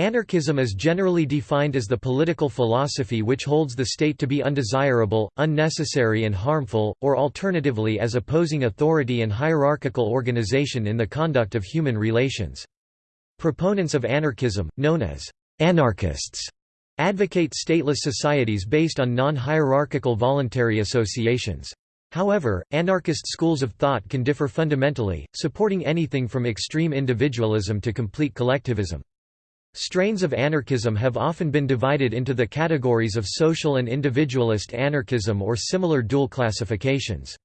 Anarchism is generally defined as the political philosophy which holds the state to be undesirable, unnecessary and harmful, or alternatively as opposing authority and hierarchical organization in the conduct of human relations. Proponents of anarchism, known as anarchists, advocate stateless societies based on non-hierarchical voluntary associations. However, anarchist schools of thought can differ fundamentally, supporting anything from extreme individualism to complete collectivism. Strains of anarchism have often been divided into the categories of social and individualist anarchism or similar dual classifications.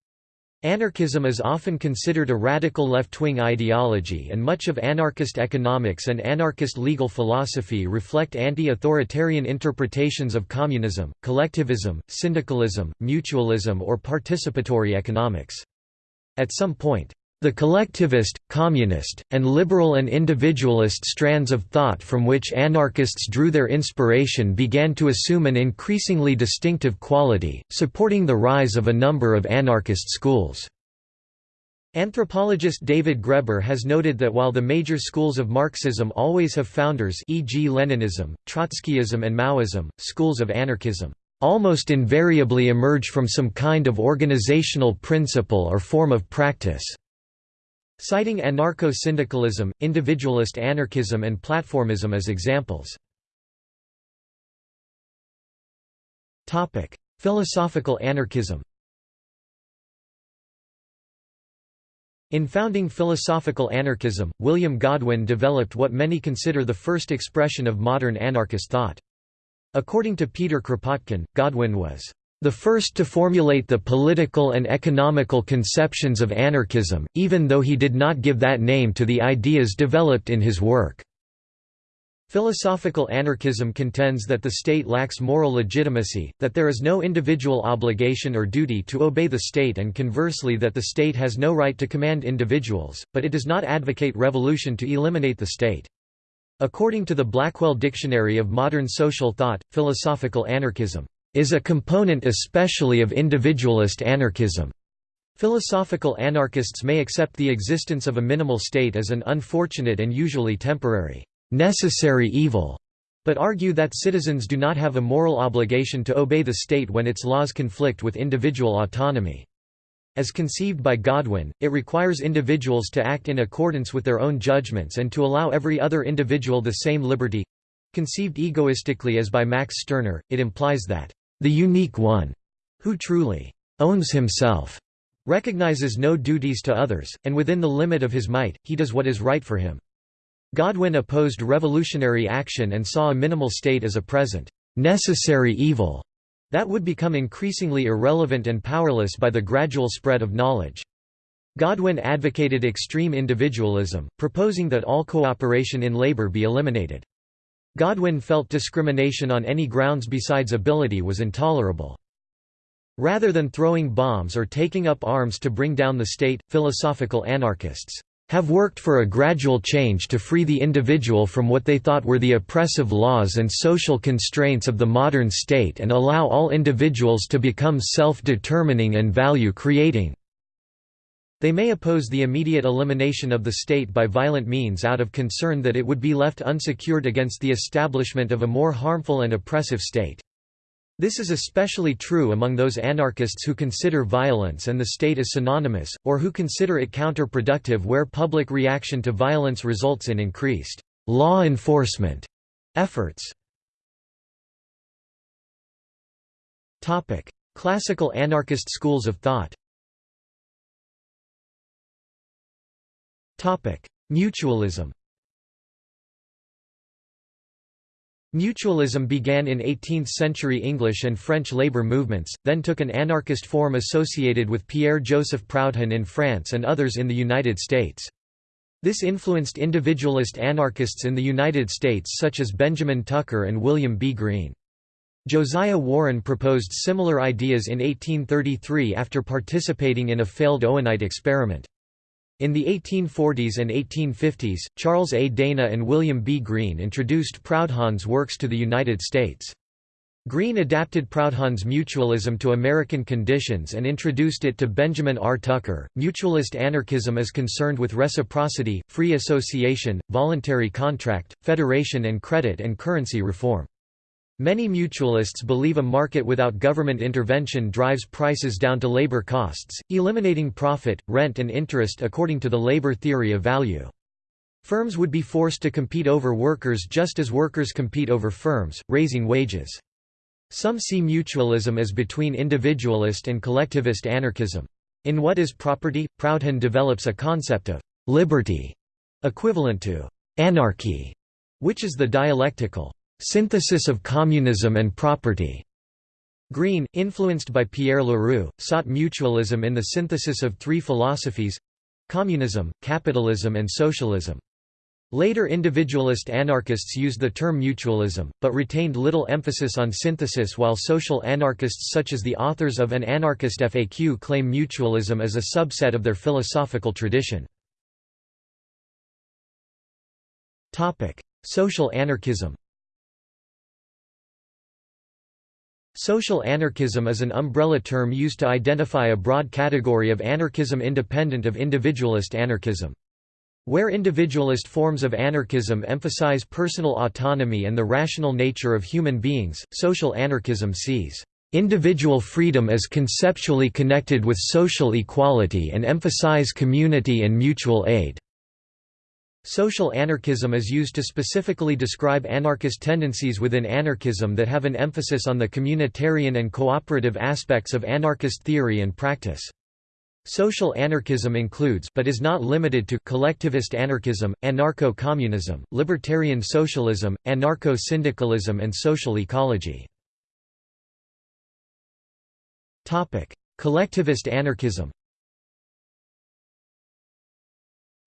Anarchism is often considered a radical left-wing ideology and much of anarchist economics and anarchist legal philosophy reflect anti-authoritarian interpretations of communism, collectivism, syndicalism, mutualism or participatory economics. At some point, the collectivist, communist, and liberal and individualist strands of thought from which anarchists drew their inspiration began to assume an increasingly distinctive quality, supporting the rise of a number of anarchist schools. Anthropologist David Graeber has noted that while the major schools of Marxism always have founders e.g. Leninism, Trotskyism and Maoism, schools of anarchism almost invariably emerge from some kind of organizational principle or form of practice. Citing anarcho-syndicalism, individualist anarchism and platformism as examples. Philosophical anarchism In founding philosophical anarchism, William Godwin developed what many consider the first expression of modern anarchist thought. According to Peter Kropotkin, Godwin was the first to formulate the political and economical conceptions of anarchism, even though he did not give that name to the ideas developed in his work. Philosophical anarchism contends that the state lacks moral legitimacy, that there is no individual obligation or duty to obey the state and conversely that the state has no right to command individuals, but it does not advocate revolution to eliminate the state. According to the Blackwell Dictionary of Modern Social Thought, philosophical anarchism is a component especially of individualist anarchism. Philosophical anarchists may accept the existence of a minimal state as an unfortunate and usually temporary, necessary evil, but argue that citizens do not have a moral obligation to obey the state when its laws conflict with individual autonomy. As conceived by Godwin, it requires individuals to act in accordance with their own judgments and to allow every other individual the same liberty. Conceived egoistically as by Max Stirner, it implies that the unique one, who truly owns himself, recognizes no duties to others, and within the limit of his might, he does what is right for him. Godwin opposed revolutionary action and saw a minimal state as a present, necessary evil that would become increasingly irrelevant and powerless by the gradual spread of knowledge. Godwin advocated extreme individualism, proposing that all cooperation in labor be eliminated. Godwin felt discrimination on any grounds besides ability was intolerable. Rather than throwing bombs or taking up arms to bring down the state, philosophical anarchists have worked for a gradual change to free the individual from what they thought were the oppressive laws and social constraints of the modern state and allow all individuals to become self-determining and value-creating. They may oppose the immediate elimination of the state by violent means out of concern that it would be left unsecured against the establishment of a more harmful and oppressive state. This is especially true among those anarchists who consider violence and the state as synonymous, or who consider it counterproductive where public reaction to violence results in increased law enforcement efforts. Classical anarchist schools of thought Mutualism Mutualism began in 18th-century English and French labor movements, then took an anarchist form associated with Pierre-Joseph Proudhon in France and others in the United States. This influenced individualist anarchists in the United States such as Benjamin Tucker and William B. Greene. Josiah Warren proposed similar ideas in 1833 after participating in a failed Owenite experiment. In the 1840s and 1850s, Charles A. Dana and William B. Greene introduced Proudhon's works to the United States. Greene adapted Proudhon's mutualism to American conditions and introduced it to Benjamin R. Tucker. Mutualist anarchism is concerned with reciprocity, free association, voluntary contract, federation, and credit and currency reform. Many mutualists believe a market without government intervention drives prices down to labor costs, eliminating profit, rent, and interest according to the labor theory of value. Firms would be forced to compete over workers just as workers compete over firms, raising wages. Some see mutualism as between individualist and collectivist anarchism. In What is Property? Proudhon develops a concept of «liberty» equivalent to «anarchy», which is the dialectical «synthesis of communism and property». Greene, influenced by Pierre Leroux, sought mutualism in the synthesis of three philosophies—communism, capitalism and socialism. Later individualist anarchists used the term mutualism, but retained little emphasis on synthesis while social anarchists such as the authors of An Anarchist FAQ claim mutualism as a subset of their philosophical tradition. Social anarchism Social anarchism is an umbrella term used to identify a broad category of anarchism independent of individualist anarchism. Where individualist forms of anarchism emphasize personal autonomy and the rational nature of human beings, social anarchism sees individual freedom as conceptually connected with social equality and emphasize community and mutual aid. Social anarchism is used to specifically describe anarchist tendencies within anarchism that have an emphasis on the communitarian and cooperative aspects of anarchist theory and practice. Social anarchism includes but is not limited to collectivist anarchism, anarcho-communism, libertarian socialism, anarcho-syndicalism and social ecology. Collectivist anarchism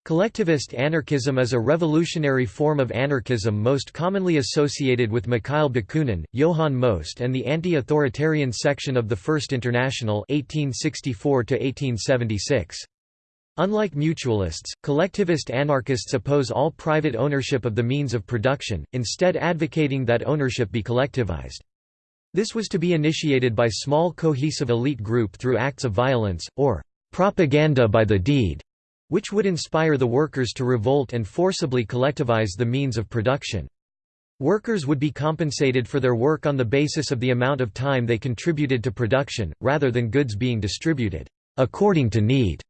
Collectivist anarchism is a revolutionary form of anarchism most commonly associated with Mikhail Bakunin, Johann Most and the anti-authoritarian section of the First International 1864 -1876. Unlike mutualists, collectivist anarchists oppose all private ownership of the means of production, instead advocating that ownership be collectivized. This was to be initiated by small cohesive elite group through acts of violence, or propaganda by the deed which would inspire the workers to revolt and forcibly collectivize the means of production. Workers would be compensated for their work on the basis of the amount of time they contributed to production, rather than goods being distributed according to need,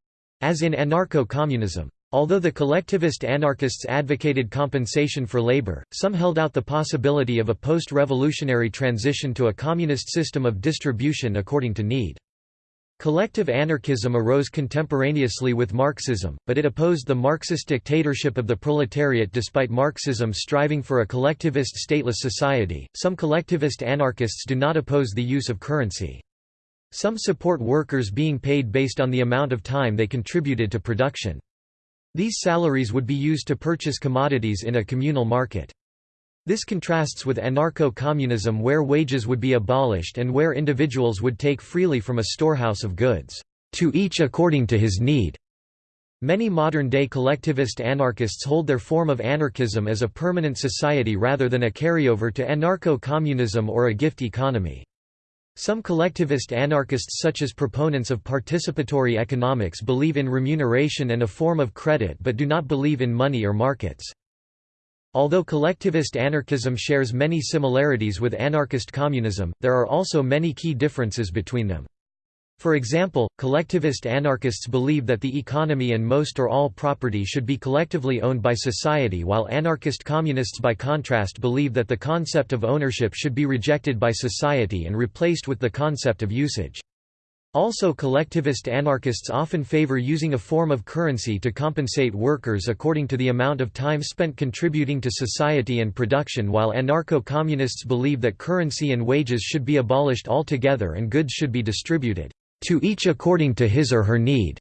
as in anarcho-communism. Although the collectivist anarchists advocated compensation for labor, some held out the possibility of a post-revolutionary transition to a communist system of distribution according to need. Collective anarchism arose contemporaneously with Marxism, but it opposed the Marxist dictatorship of the proletariat despite Marxism striving for a collectivist stateless society. Some collectivist anarchists do not oppose the use of currency. Some support workers being paid based on the amount of time they contributed to production. These salaries would be used to purchase commodities in a communal market. This contrasts with anarcho-communism where wages would be abolished and where individuals would take freely from a storehouse of goods, to each according to his need. Many modern-day collectivist anarchists hold their form of anarchism as a permanent society rather than a carryover to anarcho-communism or a gift economy. Some collectivist anarchists such as proponents of participatory economics believe in remuneration and a form of credit but do not believe in money or markets. Although collectivist anarchism shares many similarities with anarchist communism, there are also many key differences between them. For example, collectivist anarchists believe that the economy and most or all property should be collectively owned by society while anarchist communists by contrast believe that the concept of ownership should be rejected by society and replaced with the concept of usage. Also collectivist anarchists often favor using a form of currency to compensate workers according to the amount of time spent contributing to society and production while anarcho-communists believe that currency and wages should be abolished altogether and goods should be distributed, "...to each according to his or her need."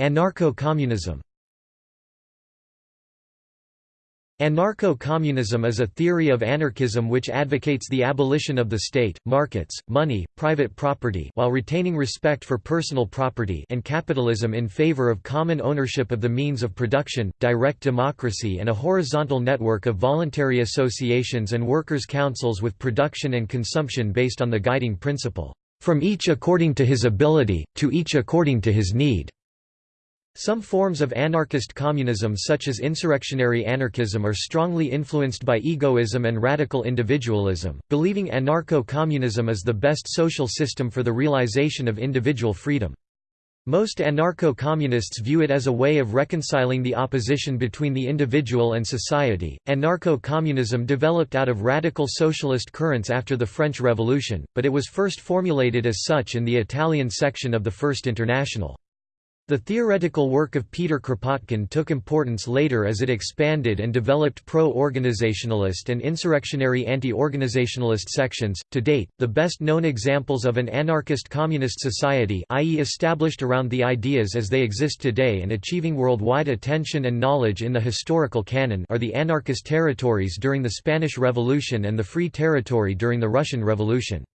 Anarcho-communism Anarcho-communism is a theory of anarchism which advocates the abolition of the state, markets, money, private property while retaining respect for personal property and capitalism in favor of common ownership of the means of production, direct democracy and a horizontal network of voluntary associations and workers' councils with production and consumption based on the guiding principle, "...from each according to his ability, to each according to his need." Some forms of anarchist communism such as insurrectionary anarchism are strongly influenced by egoism and radical individualism, believing anarcho-communism is the best social system for the realization of individual freedom. Most anarcho-communists view it as a way of reconciling the opposition between the individual and society. Anarcho-communism developed out of radical socialist currents after the French Revolution, but it was first formulated as such in the Italian section of the First International. The theoretical work of Peter Kropotkin took importance later as it expanded and developed pro-organizationalist and insurrectionary anti-organizationalist sections. To date, the best known examples of an anarchist communist society i.e. established around the ideas as they exist today and achieving worldwide attention and knowledge in the historical canon are the anarchist territories during the Spanish Revolution and the Free Territory during the Russian Revolution.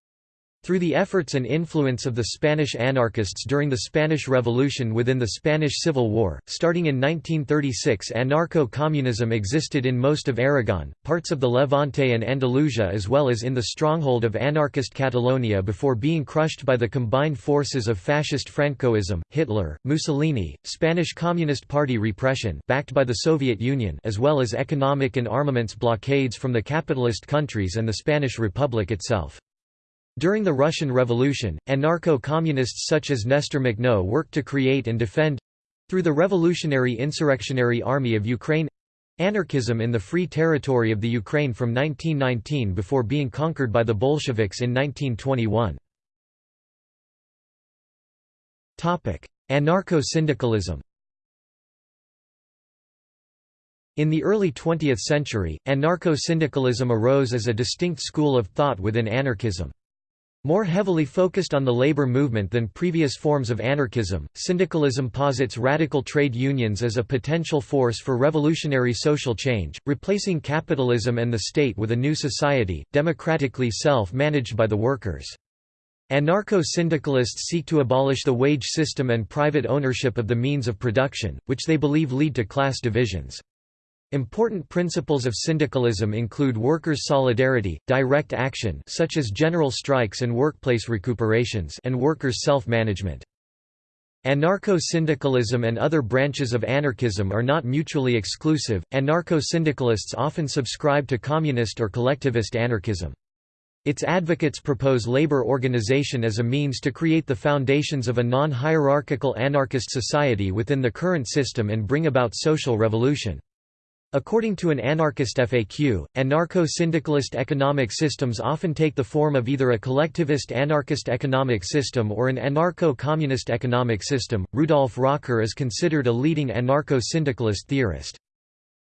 Through the efforts and influence of the Spanish anarchists during the Spanish Revolution within the Spanish Civil War, starting in 1936 anarcho-communism existed in most of Aragon, parts of the Levante and Andalusia as well as in the stronghold of anarchist Catalonia before being crushed by the combined forces of fascist Francoism, Hitler, Mussolini, Spanish Communist Party repression backed by the Soviet Union as well as economic and armaments blockades from the capitalist countries and the Spanish Republic itself. During the Russian Revolution, anarcho-communists such as Nestor Makhno worked to create and defend—through the Revolutionary Insurrectionary Army of Ukraine—anarchism in the Free Territory of the Ukraine from 1919 before being conquered by the Bolsheviks in 1921. Anarcho-syndicalism In the early 20th century, anarcho-syndicalism arose as a distinct school of thought within anarchism. More heavily focused on the labor movement than previous forms of anarchism, syndicalism posits radical trade unions as a potential force for revolutionary social change, replacing capitalism and the state with a new society, democratically self-managed by the workers. Anarcho-syndicalists seek to abolish the wage system and private ownership of the means of production, which they believe lead to class divisions. Important principles of syndicalism include workers' solidarity, direct action such as general strikes and workplace recuperations and workers' self-management. Anarcho-syndicalism and other branches of anarchism are not mutually exclusive. Anarcho-syndicalists often subscribe to communist or collectivist anarchism. Its advocates propose labor organization as a means to create the foundations of a non-hierarchical anarchist society within the current system and bring about social revolution. According to an anarchist FAQ, anarcho-syndicalist economic systems often take the form of either a collectivist anarchist economic system or an anarcho-communist economic system. Rudolf Rocker is considered a leading anarcho-syndicalist theorist.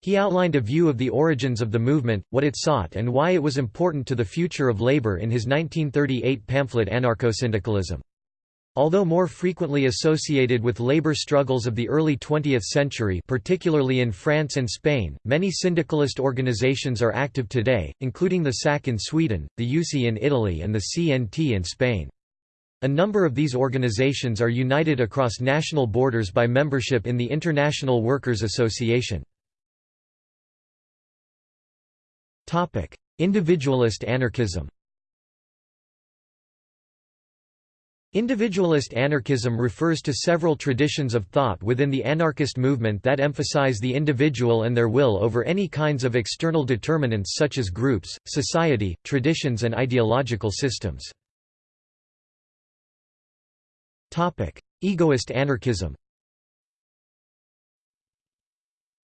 He outlined a view of the origins of the movement, what it sought and why it was important to the future of labor in his 1938 pamphlet Anarcho-syndicalism. Although more frequently associated with labor struggles of the early 20th century particularly in France and Spain, many syndicalist organizations are active today, including the SAC in Sweden, the USI in Italy and the CNT in Spain. A number of these organizations are united across national borders by membership in the International Workers' Association. Individualist anarchism Individualist anarchism refers to several traditions of thought within the anarchist movement that emphasize the individual and their will over any kinds of external determinants such as groups, society, traditions and ideological systems. Egoist anarchism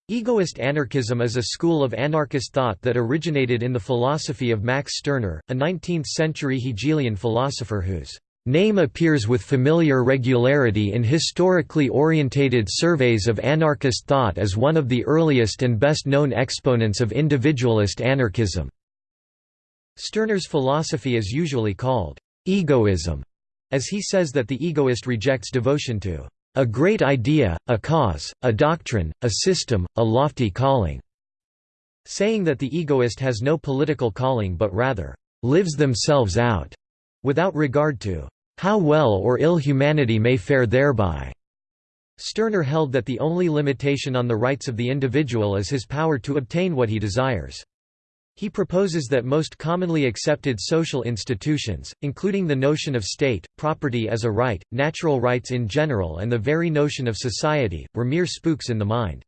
Egoist anarchism is a school of anarchist thought that originated in the philosophy of Max Stirner, a 19th-century Hegelian philosopher whose Name appears with familiar regularity in historically orientated surveys of anarchist thought as one of the earliest and best-known exponents of individualist anarchism. Stirner's philosophy is usually called egoism, as he says that the egoist rejects devotion to a great idea, a cause, a doctrine, a system, a lofty calling. saying that the egoist has no political calling but rather, "...lives themselves out", without regard to, "...how well or ill humanity may fare thereby." Stirner held that the only limitation on the rights of the individual is his power to obtain what he desires. He proposes that most commonly accepted social institutions, including the notion of state, property as a right, natural rights in general and the very notion of society, were mere spooks in the mind.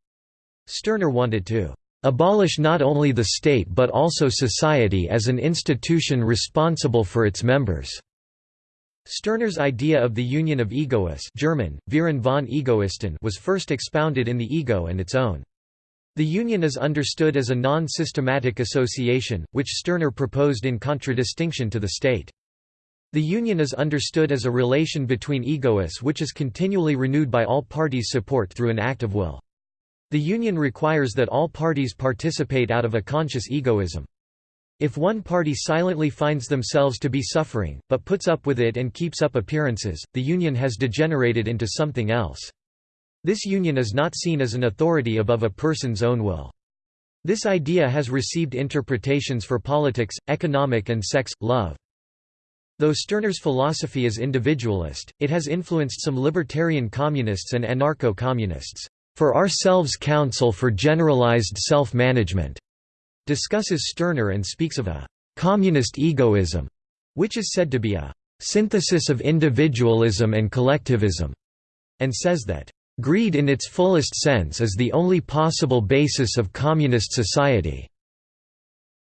Stirner wanted to abolish not only the state but also society as an institution responsible for its members." Stirner's idea of the union of egoists German, von Egoisten was first expounded in The Ego and its own. The union is understood as a non-systematic association, which Stirner proposed in contradistinction to the state. The union is understood as a relation between egoists which is continually renewed by all parties' support through an act of will. The union requires that all parties participate out of a conscious egoism. If one party silently finds themselves to be suffering, but puts up with it and keeps up appearances, the union has degenerated into something else. This union is not seen as an authority above a person's own will. This idea has received interpretations for politics, economic and sex, love. Though Stirner's philosophy is individualist, it has influenced some libertarian communists and anarcho-communists. For Ourselves Council for Generalized Self-Management discusses Stirner and speaks of a communist egoism, which is said to be a synthesis of individualism and collectivism, and says that Greed in its fullest sense is the only possible basis of communist society.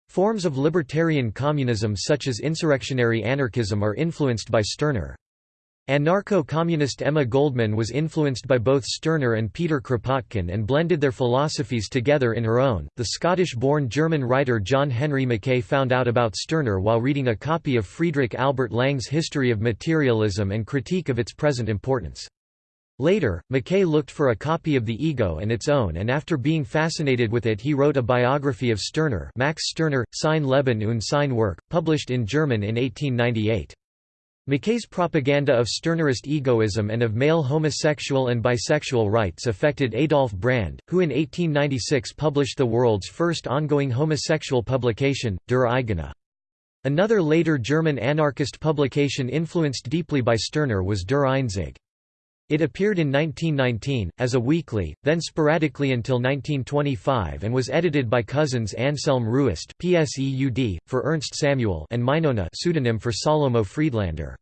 Forms of libertarian communism such as insurrectionary anarchism are influenced by Stirner. Anarcho-communist Emma Goldman was influenced by both Stirner and Peter Kropotkin and blended their philosophies together in her own. The Scottish-born German writer John Henry Mackay found out about Stirner while reading a copy of Friedrich Albert Lange's History of Materialism and Critique of its Present Importance. Later, Mackay looked for a copy of The Ego and its own and after being fascinated with it he wrote a biography of Stirner Max Stirner, Sein Leben und sein Werk, published in German in 1898. Mackay's propaganda of Stirnerist egoism and of male homosexual and bisexual rights affected Adolf Brand, who in 1896 published the world's first ongoing homosexual publication, Der Eigene. Another later German anarchist publication influenced deeply by Stirner was Der Einzige. It appeared in 1919, as a weekly, then sporadically until 1925 and was edited by cousins Anselm Ruest PSEUD, for Ernst Samuel and Mynona pseudonym for Salomo Friedlander.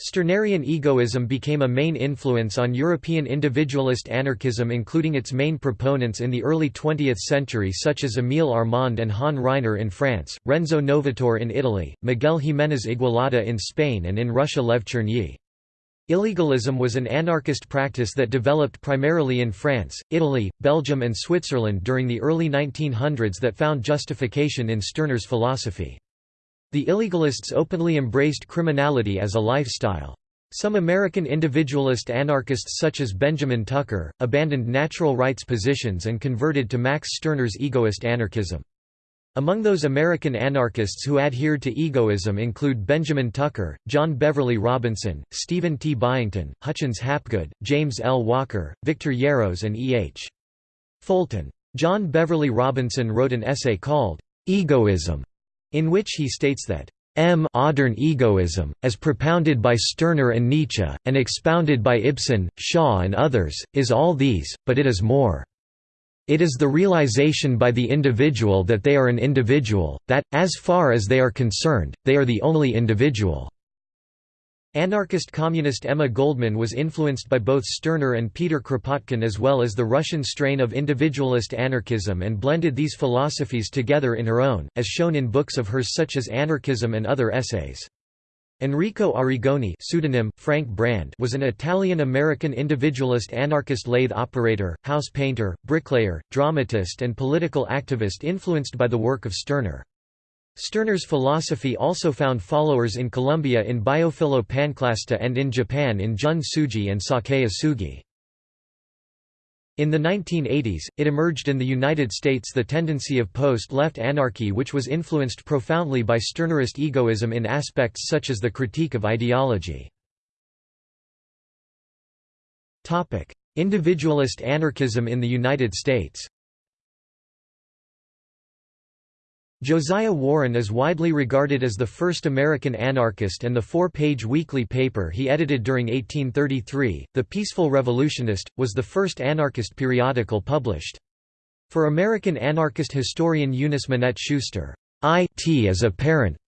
Stirnerian egoism became a main influence on European individualist anarchism including its main proponents in the early 20th century such as Émile Armand and Han Ryner in France, Renzo Novatore in Italy, Miguel Jiménez Igualada in Spain and in Russia Lev Chernyi. Illegalism was an anarchist practice that developed primarily in France, Italy, Belgium and Switzerland during the early 1900s that found justification in Stirner's philosophy. The illegalists openly embraced criminality as a lifestyle. Some American individualist anarchists such as Benjamin Tucker, abandoned natural rights positions and converted to Max Stirner's egoist anarchism. Among those American anarchists who adhered to egoism include Benjamin Tucker, John Beverly Robinson, Stephen T. Byington, Hutchins Hapgood, James L. Walker, Victor Yarros and E. H. Fulton. John Beverly Robinson wrote an essay called, "'Egoism", in which he states that M modern egoism, as propounded by Stirner and Nietzsche, and expounded by Ibsen, Shaw and others, is all these, but it is more. It is the realization by the individual that they are an individual, that, as far as they are concerned, they are the only individual. Anarchist communist Emma Goldman was influenced by both Stirner and Peter Kropotkin as well as the Russian strain of individualist anarchism and blended these philosophies together in her own, as shown in books of hers such as Anarchism and other essays. Enrico Arrigoni pseudonym, Frank Brand was an Italian-American individualist anarchist lathe operator, house painter, bricklayer, dramatist and political activist influenced by the work of Stirner. Stirner's philosophy also found followers in Colombia in Biophilo Panclasta and in Japan in Jun Tsuji and Sakae Osugi. In the 1980s, it emerged in the United States the tendency of post-left anarchy which was influenced profoundly by Stirnerist egoism in aspects such as the critique of ideology. Individualist anarchism in the United States Josiah Warren is widely regarded as the first American anarchist and the four-page weekly paper he edited during 1833, The Peaceful Revolutionist, was the first anarchist periodical published. For American anarchist historian Eunice Minette Schuster, "'It is apparent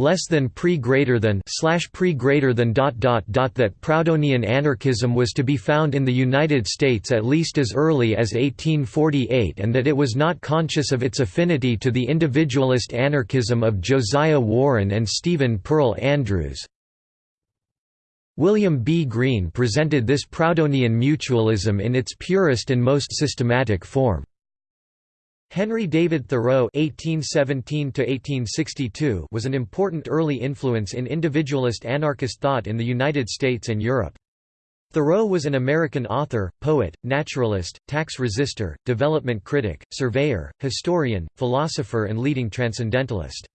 less than pre greater than slash pre greater than dot dot dot that Proudhonian anarchism was to be found in the United States at least as early as 1848 and that it was not conscious of its affinity to the individualist anarchism of Josiah Warren and Stephen Pearl Andrews. William B. Greene presented this Proudhonian mutualism in its purest and most systematic form. Henry David Thoreau (1817–1862) was an important early influence in individualist anarchist thought in the United States and Europe. Thoreau was an American author, poet, naturalist, tax resister, development critic, surveyor, historian, philosopher and leading transcendentalist.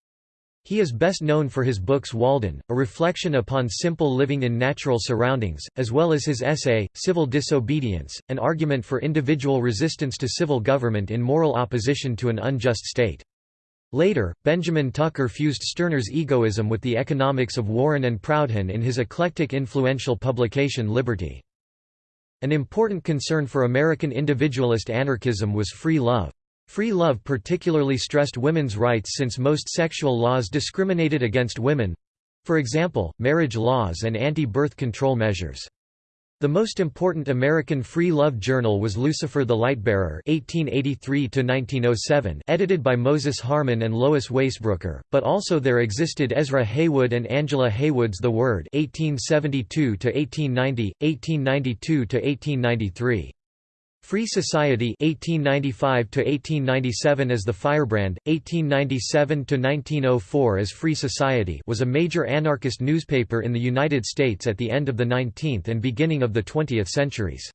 He is best known for his books Walden, a reflection upon simple living in natural surroundings, as well as his essay, Civil Disobedience, an argument for individual resistance to civil government in moral opposition to an unjust state. Later, Benjamin Tucker fused Stirner's egoism with the economics of Warren and Proudhon in his eclectic influential publication Liberty. An important concern for American individualist anarchism was free love. Free love particularly stressed women's rights since most sexual laws discriminated against women—for example, marriage laws and anti-birth control measures. The most important American free love journal was Lucifer the Lightbearer (1883–1907), edited by Moses Harman and Lois Waisbrooker, But also there existed Ezra Heywood and Angela Heywood's The Word (1872–1890, 1892–1893). Free Society 1895 to 1897 as The Firebrand 1897 to 1904 as Free Society was a major anarchist newspaper in the United States at the end of the 19th and beginning of the 20th centuries.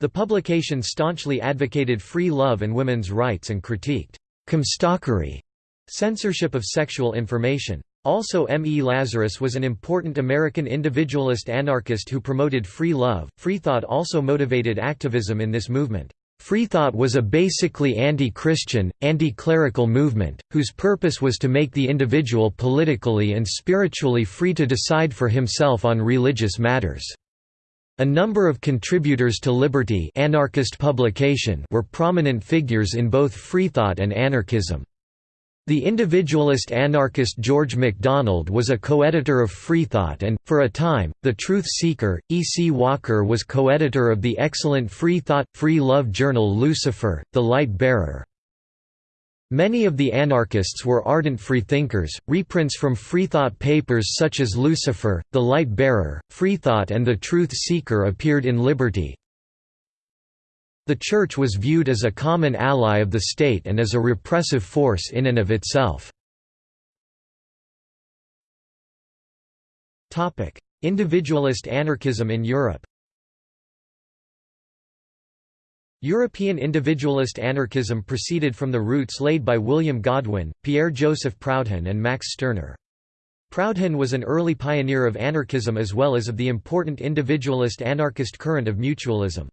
The publication staunchly advocated free love and women's rights and critiqued comstockery, censorship of sexual information. Also M. E. Lazarus was an important American individualist anarchist who promoted free love. Freethought also motivated activism in this movement. Freethought was a basically anti-Christian, anti-clerical movement, whose purpose was to make the individual politically and spiritually free to decide for himself on religious matters. A number of contributors to Liberty anarchist publication were prominent figures in both freethought and anarchism. The individualist anarchist George MacDonald was a co-editor of Freethought and, for a time, The Truth Seeker. E. C. Walker was co-editor of the excellent Freethought, Free Love journal Lucifer, The Light Bearer. Many of the anarchists were ardent freethinkers. Reprints from Freethought papers such as Lucifer, The Light Bearer, Freethought and The Truth Seeker appeared in Liberty, the Church was viewed as a common ally of the state and as a repressive force in and of itself. Individualist anarchism in Europe European individualist anarchism proceeded from the roots laid by William Godwin, Pierre-Joseph Proudhon and Max Stirner. Proudhon was an early pioneer of anarchism as well as of the important individualist anarchist current of mutualism.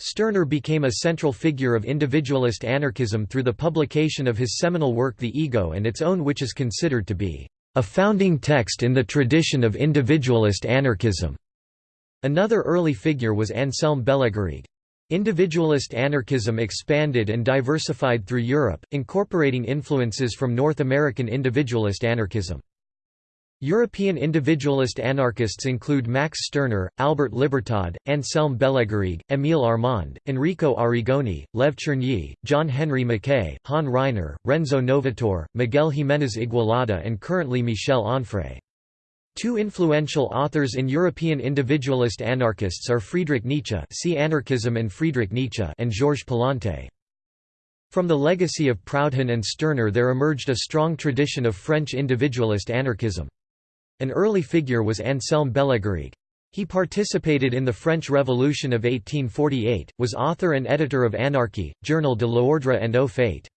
Stirner became a central figure of individualist anarchism through the publication of his seminal work The Ego and its own which is considered to be a founding text in the tradition of individualist anarchism. Another early figure was Anselm Bellegarrigue. Individualist anarchism expanded and diversified through Europe, incorporating influences from North American individualist anarchism. European individualist anarchists include Max Stirner, Albert Libertad, Anselm Bellegarrigue, Émile Armand, Enrico Arrigoni, Lev Chernyi, John Henry Mackay, Han Ryner, Renzo Novatore, Miguel Jiménez Igualada and currently Michel Onfray. Two influential authors in European individualist anarchists are Friedrich Nietzsche see Anarchism and Friedrich Nietzsche and Georges Palante. From the legacy of Proudhon and Stirner there emerged a strong tradition of French individualist anarchism. An early figure was Anselm Bellegarrigue. He participated in the French Revolution of 1848, was author and editor of Anarchy, Journal de l'Ordre and Au Fait.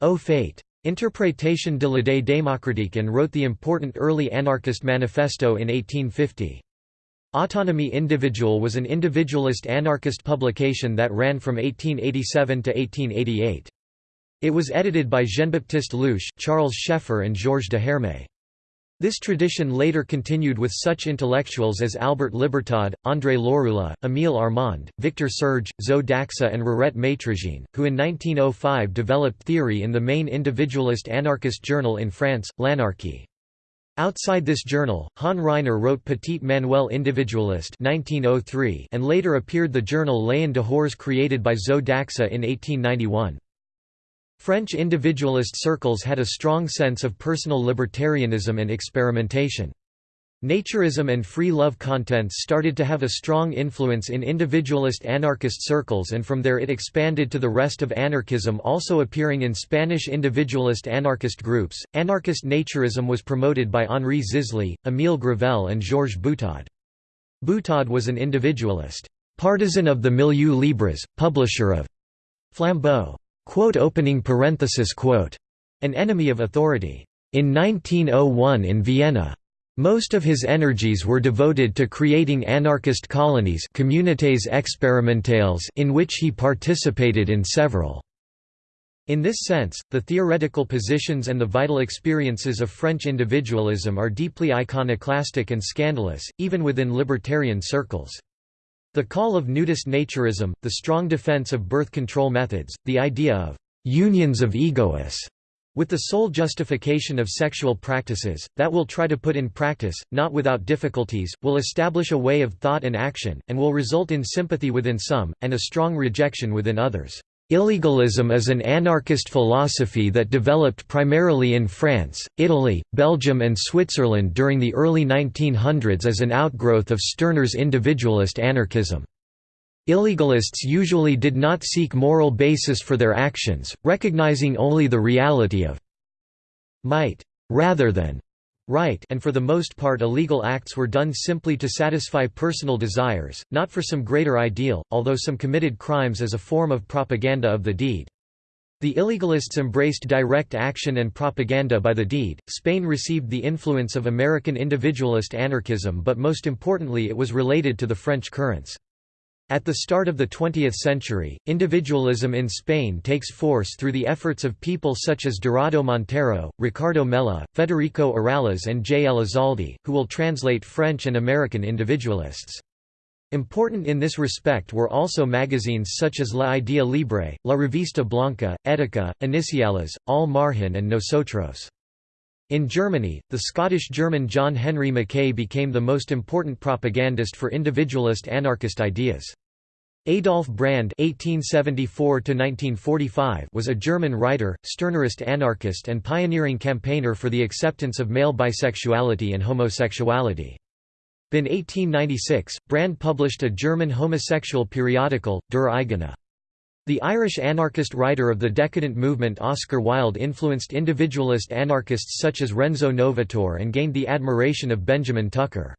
Au Fait. Interprétation de l'idée démocratique and wrote the important early anarchist manifesto in 1850. Autonomy Individual was an individualist anarchist publication that ran from 1887 to 1888. It was edited by Jean-Baptiste Louiche, Charles Scheffer and Georges Deherme. This tradition later continued with such intellectuals as Albert Libertad, André Lorulot, Émile Armand, Victor Serge, Zo d'Axa and Rirette Maître-Jean, who in 1905 developed theory in the main individualist anarchist journal in France, L'Anarchie. Outside this journal, Han Ryner wrote Petit Manuel Individualiste 1903 and later appeared the journal L'En Dehors created by Zo d'Axa in 1891. French individualist circles had a strong sense of personal libertarianism and experimentation. Naturism and free love contents started to have a strong influence in individualist anarchist circles and from there it expanded to the rest of anarchism also appearing in Spanish individualist anarchist groups. Anarchist naturism was promoted by Henri Zisly, Émile Gravelle and Georges Butaud. Butaud was an individualist, partisan of the Milieu Libres, publisher of Flambeau. Quote opening parenthesis quote. An enemy of authority. In 1901 in Vienna. Most of his energies were devoted to creating anarchist colonies communités expérimentales in which he participated in several. In this sense, the theoretical positions and the vital experiences of French individualism are deeply iconoclastic and scandalous, even within libertarian circles. The call of nudist naturism, the strong defense of birth control methods, the idea of «unions of egoists» with the sole justification of sexual practices, that will try to put in practice, not without difficulties, will establish a way of thought and action, and will result in sympathy within some, and a strong rejection within others. Illegalism is an anarchist philosophy that developed primarily in France, Italy, Belgium and Switzerland during the early 1900s as an outgrowth of Stirner's individualist anarchism. Illegalists usually did not seek moral basis for their actions, recognizing only the reality of might, rather than right and for the most part illegal acts were done simply to satisfy personal desires, not for some greater ideal, although some committed crimes as a form of propaganda of the deed. The illegalists embraced direct action and propaganda by the deed. Spain received the influence of American individualist anarchism, but most importantly, it was related to the French currents. At the start of the 20th century, individualism in Spain takes force through the efforts of people such as Dorado Montero, Ricardo Mella, Federico Urales and J. Elizalde, who will translate French and American individualists. Important in this respect were also magazines such as La Idea Libre, La Revista Blanca, Etica, Iniciales, Al Margen and Nosotros. In Germany, the Scottish-German John Henry Mackay became the most important propagandist for individualist anarchist ideas. Adolf Brand (1874–1945) was a German writer, Stirnerist anarchist, and pioneering campaigner for the acceptance of male bisexuality and homosexuality. In 1896, Brand published a German homosexual periodical, Der Eigene. The Irish anarchist writer of the decadent movement Oscar Wilde influenced individualist anarchists such as Renzo Novatore and gained the admiration of Benjamin Tucker.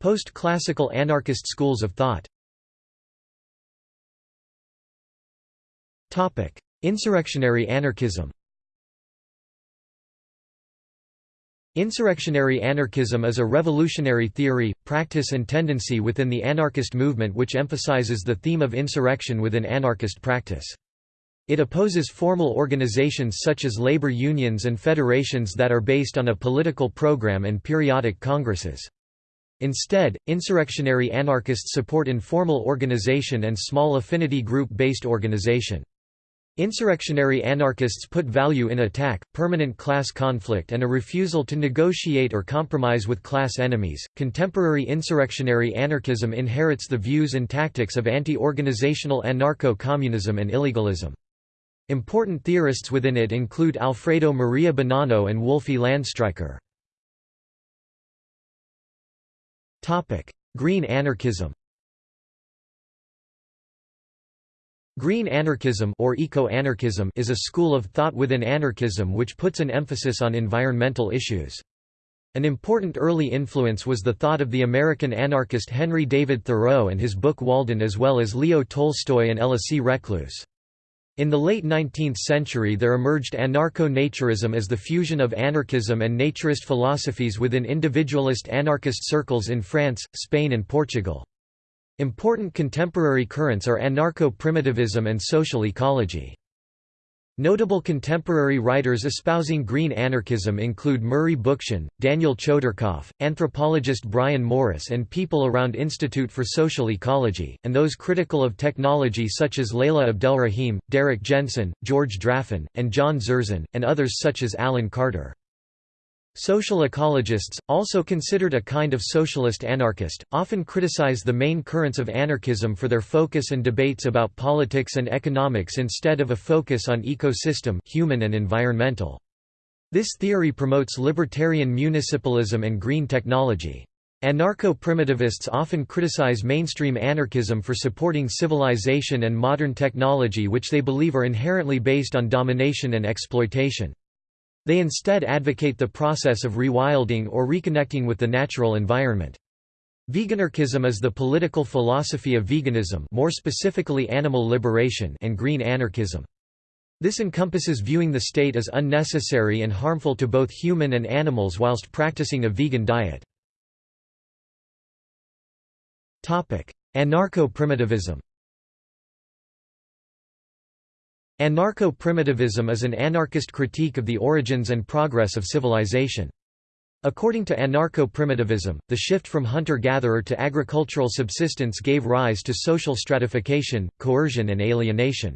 Post-classical anarchist schools of thought Insurrectionary anarchism Insurrectionary anarchism is a revolutionary theory, practice and tendency within the anarchist movement which emphasizes the theme of insurrection within anarchist practice. It opposes formal organizations such as labor unions and federations that are based on a political program and periodic congresses. Instead, insurrectionary anarchists support informal organization and small affinity group-based organization. Insurrectionary anarchists put value in attack, permanent class conflict, and a refusal to negotiate or compromise with class enemies. Contemporary insurrectionary anarchism inherits the views and tactics of anti organizational anarcho communism and illegalism. Important theorists within it include Alfredo Maria Bonanno and Wolfi Landstreicher. Green anarchism Green anarchism or eco-anarchism is a school of thought within anarchism which puts an emphasis on environmental issues. An important early influence was the thought of the American anarchist Henry David Thoreau and his book Walden as well as Leo Tolstoy and Elisée Reclus. In the late 19th century there emerged anarcho-naturism as the fusion of anarchism and naturist philosophies within individualist anarchist circles in France, Spain and Portugal. Important contemporary currents are anarcho-primitivism and social ecology. Notable contemporary writers espousing green anarchism include Murray Bookchin, Daniel Chodorkoff, anthropologist Brian Morris and people around Institute for Social Ecology, and those critical of technology such as Layla Abdelrahim, Derrick Jensen, George Draffan, and John Zerzan, and others such as Alan Carter. Social ecologists, also considered a kind of socialist anarchist, often criticize the main currents of anarchism for their focus and debates about politics and economics instead of a focus on ecosystem human and environmental. This theory promotes libertarian municipalism and green technology. Anarcho-primitivists often criticize mainstream anarchism for supporting civilization and modern technology which they believe are inherently based on domination and exploitation. They instead advocate the process of rewilding or reconnecting with the natural environment. Veganarchism is the political philosophy of veganism more specifically animal liberation and green anarchism. This encompasses viewing the state as unnecessary and harmful to both human and animals whilst practicing a vegan diet. Anarcho-primitivism Anarcho-primitivism is an anarchist critique of the origins and progress of civilization. According to anarcho-primitivism, the shift from hunter-gatherer to agricultural subsistence gave rise to social stratification, coercion and alienation.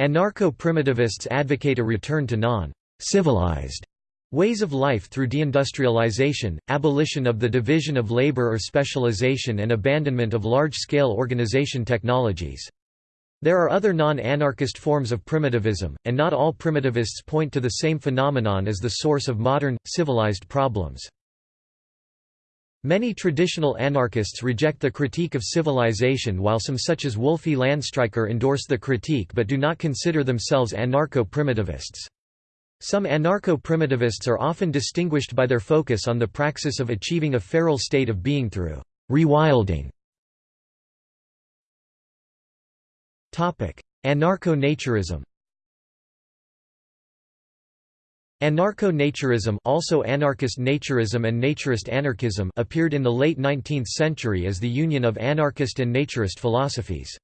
Anarcho-primitivists advocate a return to non-civilized ways of life through deindustrialization, abolition of the division of labor or specialization and abandonment of large-scale organization technologies. There are other non-anarchist forms of primitivism, and not all primitivists point to the same phenomenon as the source of modern, civilized problems. Many traditional anarchists reject the critique of civilization while some such as Wolfie Landstreicher endorse the critique but do not consider themselves anarcho-primitivists. Some anarcho-primitivists are often distinguished by their focus on the praxis of achieving a feral state of being through rewilding Anarcho-naturism Anarcho-naturism also anarchist naturism and naturist anarchism appeared in the late 19th century as the union of anarchist and naturist philosophies.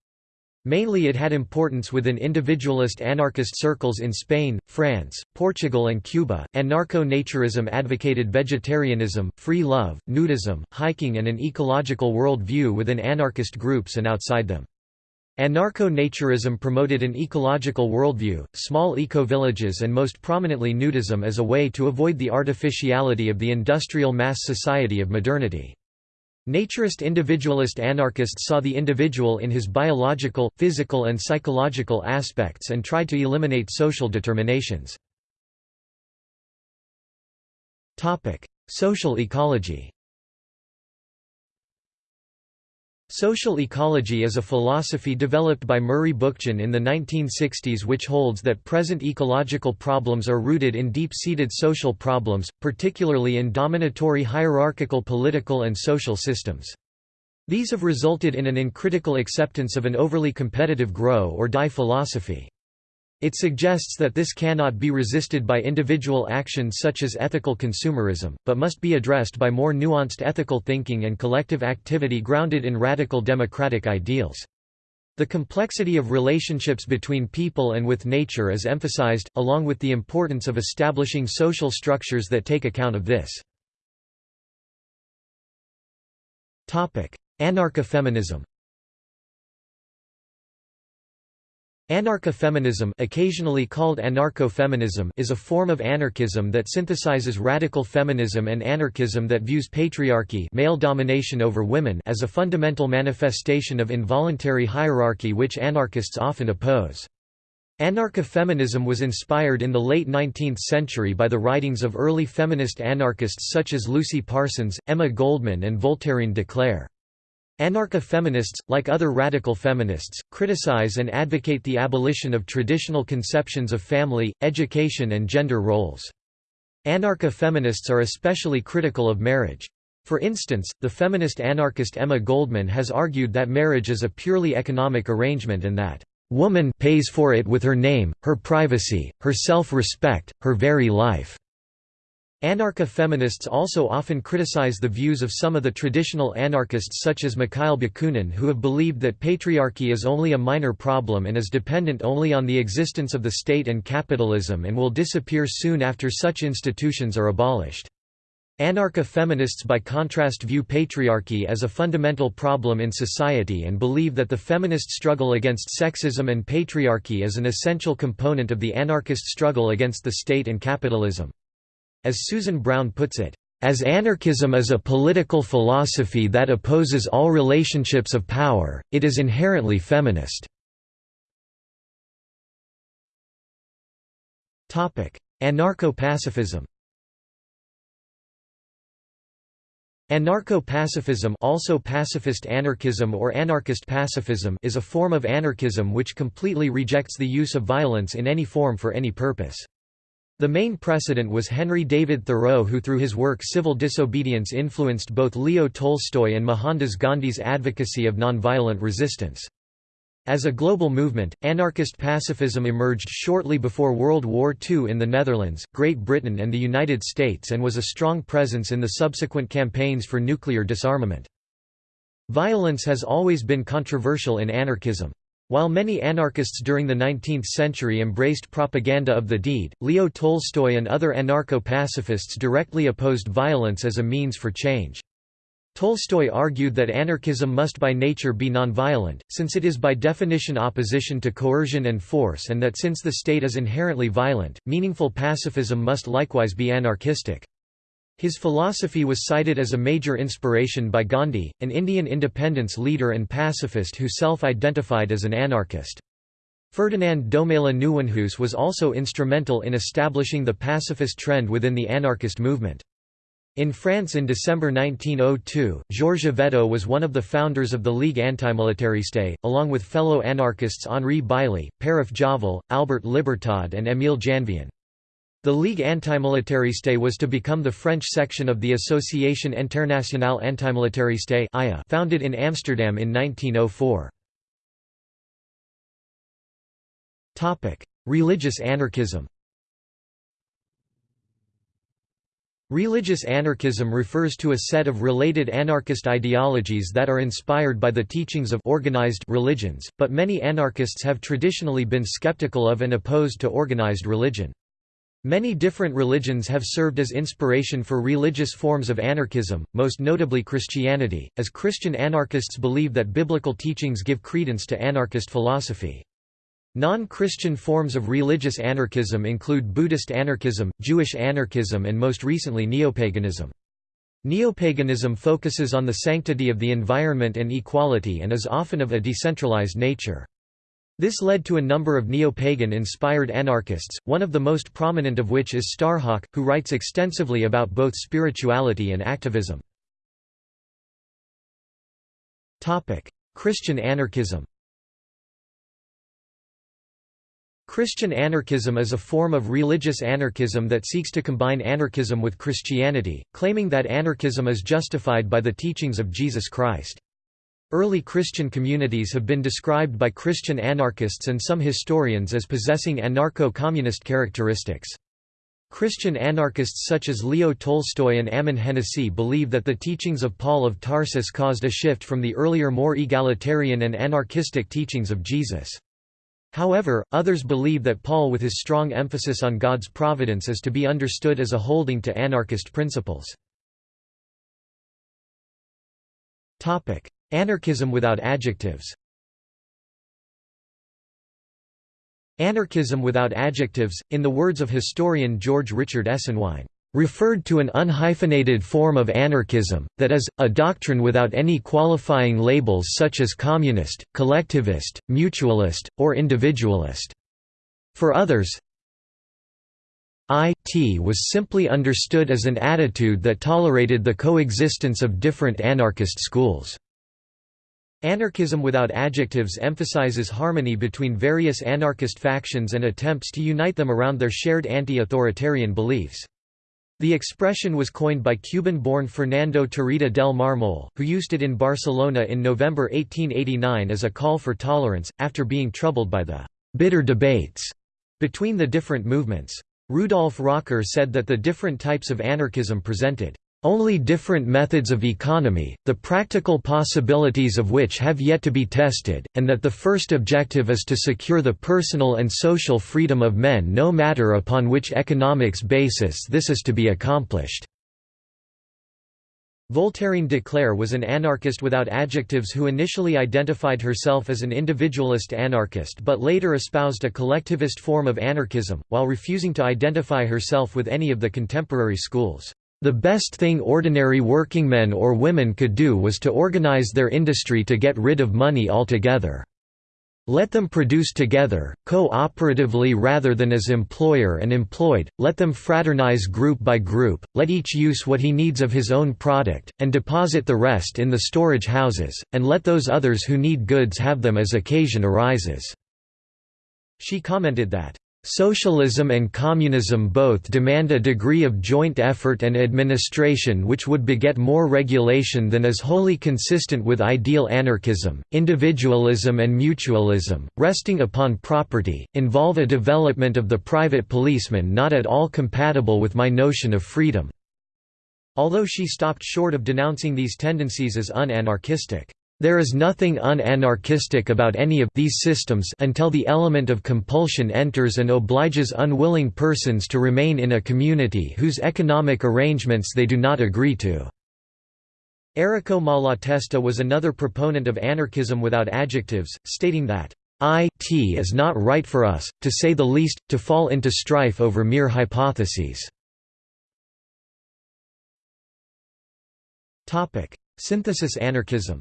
Mainly it had importance within individualist anarchist circles in Spain, France, Portugal and Cuba. Anarcho-naturism advocated vegetarianism, free love, nudism, hiking and an ecological world view within anarchist groups and outside them. Anarcho-naturism promoted an ecological worldview, small eco-villages and most prominently nudism as a way to avoid the artificiality of the industrial mass society of modernity. Naturist individualist anarchists saw the individual in his biological, physical and psychological aspects and tried to eliminate social determinations. Social ecology Social ecology is a philosophy developed by Murray Bookchin in the 1960s which holds that present ecological problems are rooted in deep-seated social problems, particularly in dominatory hierarchical political and social systems. These have resulted in an uncritical acceptance of an overly competitive grow or die philosophy. It suggests that this cannot be resisted by individual actions such as ethical consumerism, but must be addressed by more nuanced ethical thinking and collective activity grounded in radical democratic ideals. The complexity of relationships between people and with nature is emphasized, along with the importance of establishing social structures that take account of this. Anarcha-feminism Anarcha-feminism occasionally called anarcho-feminism is a form of anarchism that synthesizes radical feminism and anarchism that views patriarchy male domination over women as a fundamental manifestation of involuntary hierarchy which anarchists often oppose. Anarcha-feminism was inspired in the late 19th century by the writings of early feminist anarchists such as Lucy Parsons, Emma Goldman and Voltairine de Cleyre. Anarcha-feminists, like other radical feminists, criticize and advocate the abolition of traditional conceptions of family, education and gender roles. Anarcha-feminists are especially critical of marriage. For instance, the feminist anarchist Emma Goldman has argued that marriage is a purely economic arrangement and that, "...woman pays for it with her name, her privacy, her self-respect, her very life." Anarcha-feminists also often criticize the views of some of the traditional anarchists such as Mikhail Bakunin who have believed that patriarchy is only a minor problem and is dependent only on the existence of the state and capitalism and will disappear soon after such institutions are abolished. Anarcha-feminists by contrast view patriarchy as a fundamental problem in society and believe that the feminist struggle against sexism and patriarchy is an essential component of the anarchist struggle against the state and capitalism. As Susan Brown puts it, as anarchism is a political philosophy that opposes all relationships of power, it is inherently feminist. Anarcho-pacifism Anarcho-pacifism also pacifist anarchism or anarchist pacifism is a form of anarchism which completely rejects the use of violence in any form for any purpose. The main precedent was Henry David Thoreau who through his work Civil Disobedience influenced both Leo Tolstoy and Mohandas Gandhi's advocacy of nonviolent resistance. As a global movement, anarchist pacifism emerged shortly before World War II in the Netherlands, Great Britain and the United States and was a strong presence in the subsequent campaigns for nuclear disarmament. Violence has always been controversial in anarchism. While many anarchists during the 19th century embraced propaganda of the deed, Leo Tolstoy and other anarcho-pacifists directly opposed violence as a means for change. Tolstoy argued that anarchism must by nature be nonviolent, since it is by definition opposition to coercion and force and that since the state is inherently violent, meaningful pacifism must likewise be anarchistic. His philosophy was cited as a major inspiration by Gandhi, an Indian independence leader and pacifist who self-identified as an anarchist. Ferdinand Domela Nieuwenhuis was also instrumental in establishing the pacifist trend within the anarchist movement. In France in December 1902, Georges Yvetot was one of the founders of the Ligue Antimilitariste, along with fellow anarchists Henri Bailly, Paraf Javal, Albert Libertad and Émile Janvier. The Ligue Antimilitariste was to become the French section of the Association Internationale Antimilitariste founded in Amsterdam in 1904. Religious anarchism Religious anarchism refers to a set of related anarchist ideologies that are inspired by the teachings of organized religions, but many anarchists have traditionally been skeptical of and opposed to organized religion. Many different religions have served as inspiration for religious forms of anarchism, most notably Christianity, as Christian anarchists believe that biblical teachings give credence to anarchist philosophy. Non-Christian forms of religious anarchism include Buddhist anarchism, Jewish anarchism and most recently neopaganism. Neopaganism focuses on the sanctity of the environment and equality and is often of a decentralized nature. This led to a number of neo-pagan-inspired anarchists, one of the most prominent of which is Starhawk, who writes extensively about both spirituality and activism. Christian anarchism Christian anarchism is a form of religious anarchism that seeks to combine anarchism with Christianity, claiming that anarchism is justified by the teachings of Jesus Christ. Early Christian communities have been described by Christian anarchists and some historians as possessing anarcho-communist characteristics. Christian anarchists such as Leo Tolstoy and Ammon Hennacy believe that the teachings of Paul of Tarsus caused a shift from the earlier more egalitarian and anarchistic teachings of Jesus. However, others believe that Paul with his strong emphasis on God's providence is to be understood as a holding to anarchist principles. Anarchism without adjectives Anarchism without adjectives, in the words of historian George Richard Esenwein, referred to an unhyphenated form of anarchism, that is, a doctrine without any qualifying labels such as communist, collectivist, mutualist, or individualist. For others, IT was simply understood as an attitude that tolerated the coexistence of different anarchist schools. Anarchism without adjectives emphasizes harmony between various anarchist factions and attempts to unite them around their shared anti-authoritarian beliefs. The expression was coined by Cuban-born Fernando Tarrida del Marmol, who used it in Barcelona in November 1889 as a call for tolerance, after being troubled by the «bitter debates» between the different movements. Rudolf Rocker said that the different types of anarchism presented only different methods of economy, the practical possibilities of which have yet to be tested, and that the first objective is to secure the personal and social freedom of men no matter upon which economics basis this is to be accomplished. Voltairine de Cleyre was an anarchist without adjectives who initially identified herself as an individualist anarchist but later espoused a collectivist form of anarchism, while refusing to identify herself with any of the contemporary schools. The best thing ordinary workingmen or women could do was to organize their industry to get rid of money altogether. Let them produce together, co-operatively rather than as employer and employed, let them fraternize group by group, let each use what he needs of his own product, and deposit the rest in the storage houses, and let those others who need goods have them as occasion arises." She commented that, Socialism and communism both demand a degree of joint effort and administration which would beget more regulation than is wholly consistent with ideal anarchism. Individualism and mutualism, resting upon property, involve a development of the private policeman not at all compatible with my notion of freedom. Although she stopped short of denouncing these tendencies as unanarchistic. There is nothing unanarchistic about any of these systems until the element of compulsion enters and obliges unwilling persons to remain in a community whose economic arrangements they do not agree to. Errico Malatesta was another proponent of anarchism without adjectives, stating that it is not right for us, to say the least, to fall into strife over mere hypotheses. Synthesis anarchism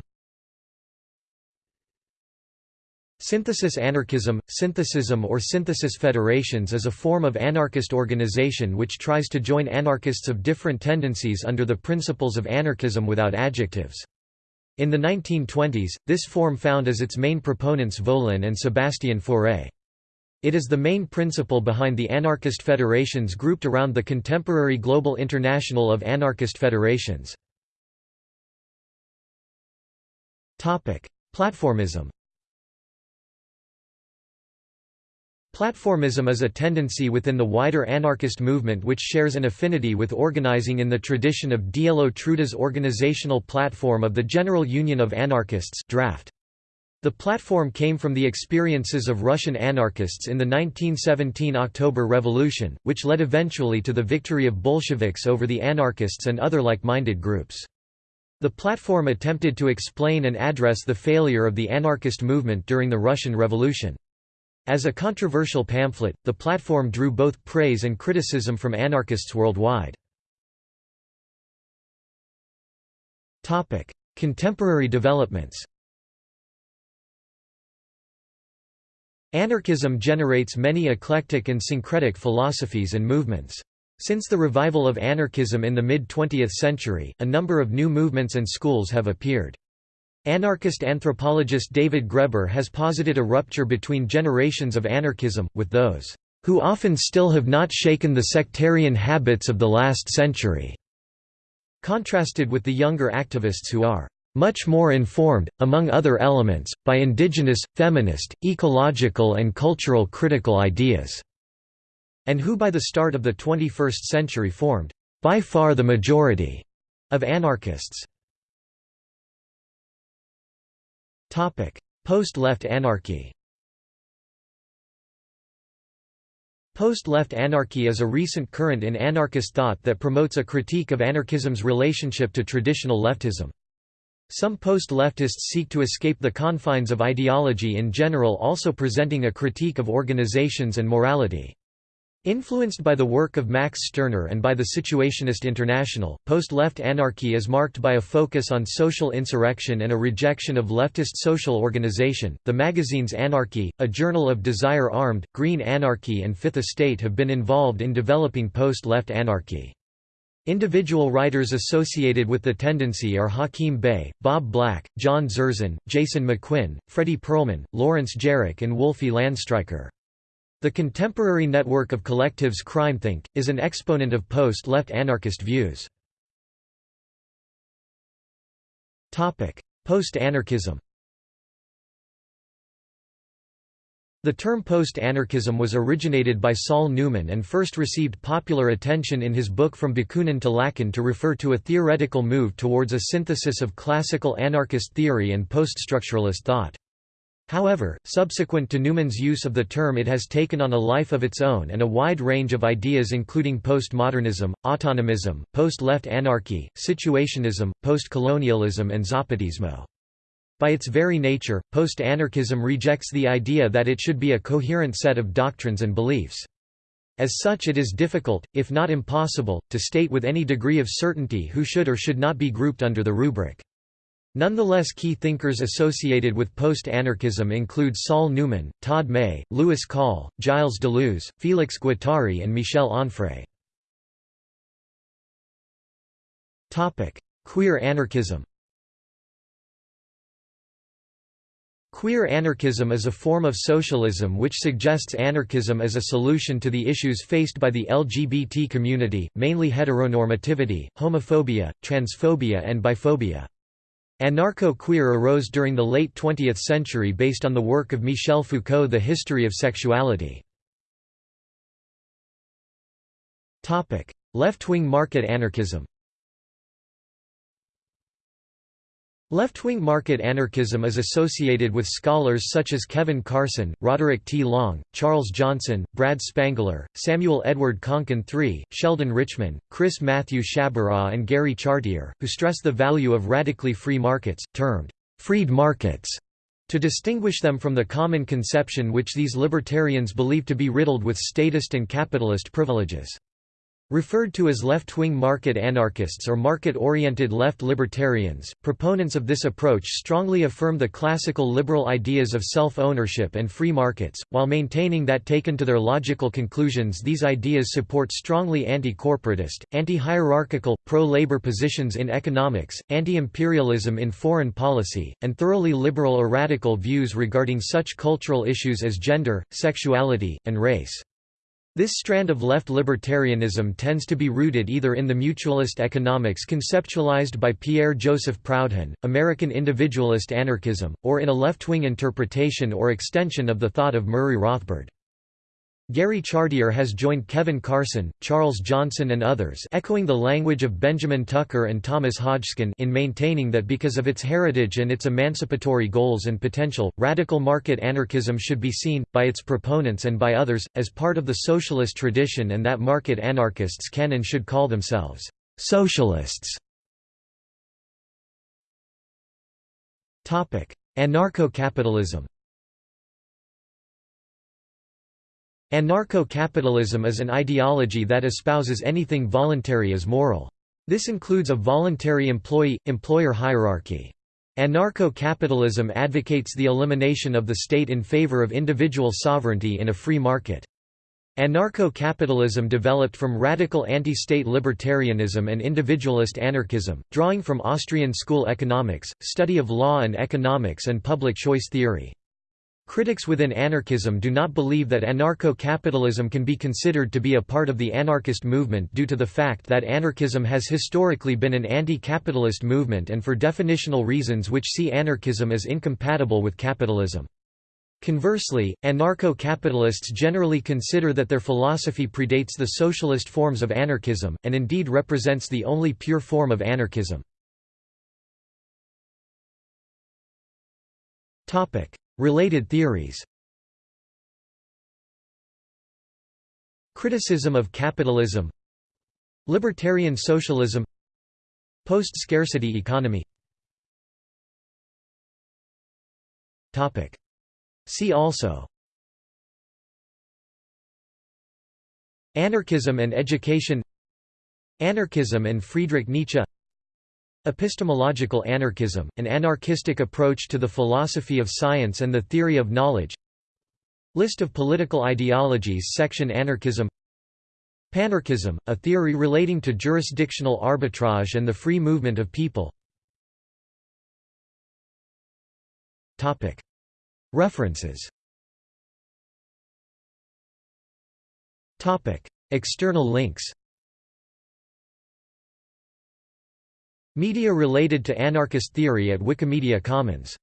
Synthesis anarchism, synthesism or synthesis federations is a form of anarchist organization which tries to join anarchists of different tendencies under the principles of anarchism without adjectives. In the 1920s, this form found as its main proponents Volin and Sebastian Fauré. It is the main principle behind the anarchist federations grouped around the contemporary Global International of Anarchist Federations. Platformism Platformism is a tendency within the wider anarchist movement which shares an affinity with organizing in the tradition of Dielo Truda's organizational platform of the General Union of Anarchists draft. The platform came from the experiences of Russian anarchists in the 1917 October Revolution, which led eventually to the victory of Bolsheviks over the anarchists and other like-minded groups. The platform attempted to explain and address the failure of the anarchist movement during the Russian Revolution. As a controversial pamphlet, the platform drew both praise and criticism from anarchists worldwide. Contemporary developments Anarchism generates many eclectic and syncretic philosophies and movements. Since the revival of anarchism in the mid-20th century, a number of new movements and schools have appeared. Anarchist anthropologist David Graeber has posited a rupture between generations of anarchism, with those who often still have not shaken the sectarian habits of the last century, contrasted with the younger activists who are much more informed, among other elements, by indigenous, feminist, ecological and cultural critical ideas, and who by the start of the 21st century formed, by far the majority, of anarchists. Post-left anarchy Post-left anarchy is a recent current in anarchist thought that promotes a critique of anarchism's relationship to traditional leftism. Some post-leftists seek to escape the confines of ideology in general also presenting a critique of organizations and morality. Influenced by the work of Max Stirner and by the Situationist International, post-left anarchy is marked by a focus on social insurrection and a rejection of leftist social organization. The magazines Anarchy, A Journal of Desire Armed, Green Anarchy and Fifth Estate have been involved in developing post-left anarchy. Individual writers associated with the tendency are Hakim Bey, Bob Black, John Zerzan, Jason McQuinn, Fredy Perlman, Lawrence Jarach and Wolfie Landstreicher. The contemporary network of collectives CrimethInc., is an exponent of post-left anarchist views. Post-anarchism The term post-anarchism was originated by Saul Newman and first received popular attention in his book From Bakunin to Lacan to refer to a theoretical move towards a synthesis of classical anarchist theory and poststructuralist thought. However, subsequent to Newman's use of the term it has taken on a life of its own and a wide range of ideas including postmodernism, autonomism, post-left anarchy, situationism, postcolonialism and zapatismo. By its very nature, post-anarchism rejects the idea that it should be a coherent set of doctrines and beliefs. As such it is difficult, if not impossible, to state with any degree of certainty who should or should not be grouped under the rubric. Nonetheless key thinkers associated with post-anarchism include Saul Newman, Todd May, Lewis Call, Gilles Deleuze, Félix Guattari and Michel Onfray. Queer anarchism Queer anarchism is a form of socialism which suggests anarchism as a solution to the issues faced by the LGBT community, mainly heteronormativity, homophobia, transphobia and biphobia. Anarcho-queer arose during the late 20th century based on the work of Michel Foucault The History of Sexuality. Left-wing market anarchism Left-wing market anarchism is associated with scholars such as Kevin Carson, Roderick T. Long, Charles Johnson, Brad Spangler, Samuel Edward Konkin III, Sheldon Richman, Chris Matthew Sciabarra and Gary Chartier, who stress the value of radically free markets, termed «freed markets», to distinguish them from the common conception which these libertarians believe to be riddled with statist and capitalist privileges. Referred to as left-wing market anarchists or market-oriented left libertarians, proponents of this approach strongly affirm the classical liberal ideas of self-ownership and free markets, while maintaining that taken to their logical conclusions these ideas support strongly anti-corporatist, anti-hierarchical, pro-labor positions in economics, anti-imperialism in foreign policy, and thoroughly liberal or radical views regarding such cultural issues as gender, sexuality, and race. This strand of left libertarianism tends to be rooted either in the mutualist economics conceptualized by Pierre-Joseph Proudhon, American individualist anarchism, or in a left-wing interpretation or extension of the thought of Murray Rothbard. Gary Chartier has joined Kevin Carson, Charles Johnson and others echoing the language of Benjamin Tucker and Thomas Hodgskin in maintaining that because of its heritage and its emancipatory goals and potential, radical market anarchism should be seen, by its proponents and by others, as part of the socialist tradition and that market anarchists can and should call themselves socialists. Anarcho-capitalism Anarcho-capitalism is an ideology that espouses anything voluntary as moral. This includes a voluntary employee-employer hierarchy. Anarcho-capitalism advocates the elimination of the state in favor of individual sovereignty in a free market. Anarcho-capitalism developed from radical anti-state libertarianism and individualist anarchism, drawing from Austrian school economics, study of law and economics and public choice theory. Critics within anarchism do not believe that anarcho-capitalism can be considered to be a part of the anarchist movement due to the fact that anarchism has historically been an anti-capitalist movement and for definitional reasons which see anarchism as incompatible with capitalism. Conversely, anarcho-capitalists generally consider that their philosophy predates the socialist forms of anarchism, and indeed represents the only pure form of anarchism. Related theories. Criticism of capitalism. Libertarian socialism. Post-scarcity economy. See also. Anarchism and education. Anarchism and Friedrich Nietzsche Epistemological anarchism, an anarchistic approach to the philosophy of science and the theory of knowledge. List of political ideologies Section Anarchism. Panarchism, a theory relating to jurisdictional arbitrage and the free movement of people. References. External links Media related to anarchist theory at Wikimedia Commons